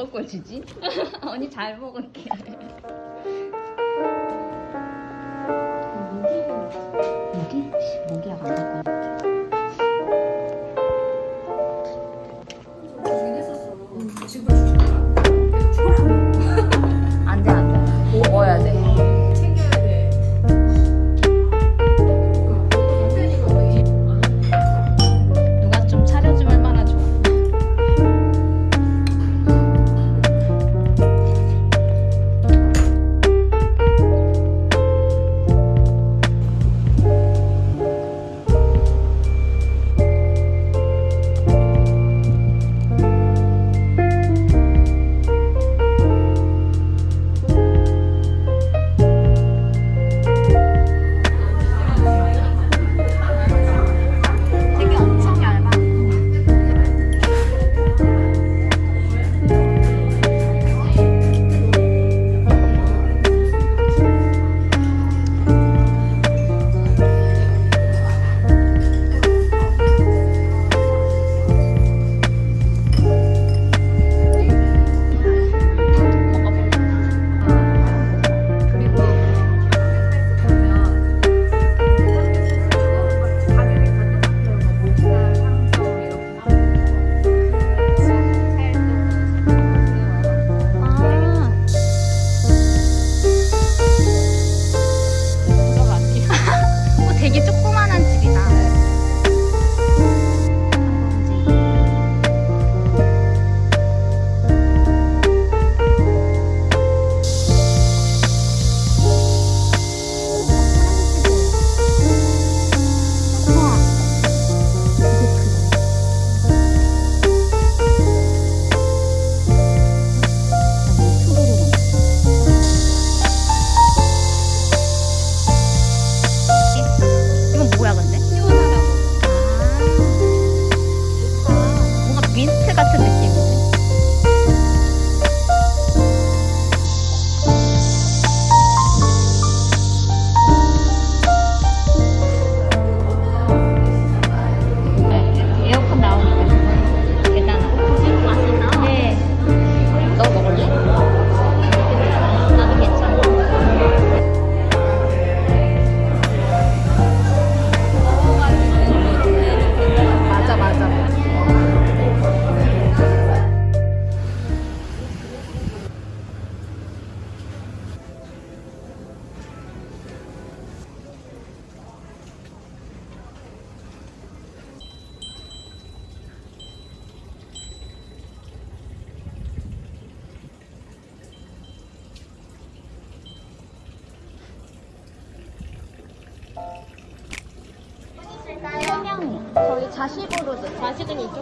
먹을 걸 주지? 언니 잘 먹을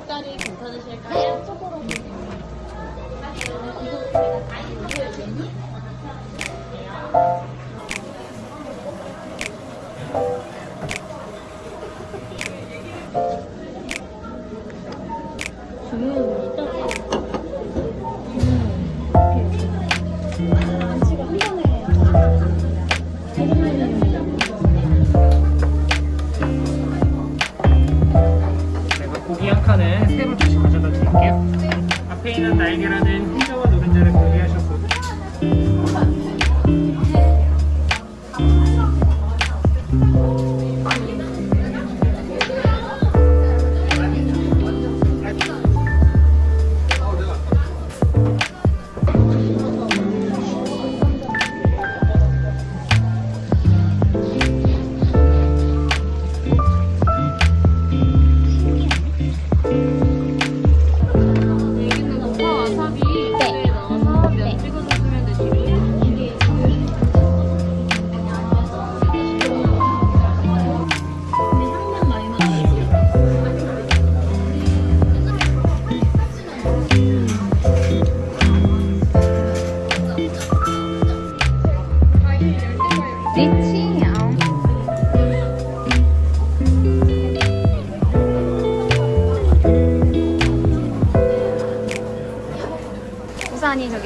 닭다리 괜찮으실까요? 속으로 보세요. 속해 있는 날개라는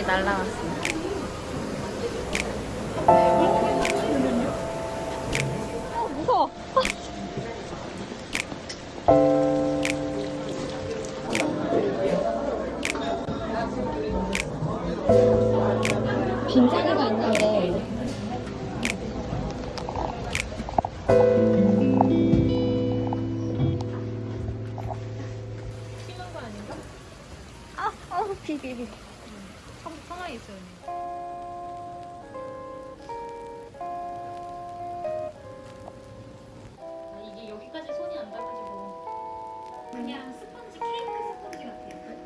날라왔어요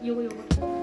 요. 요거 요거.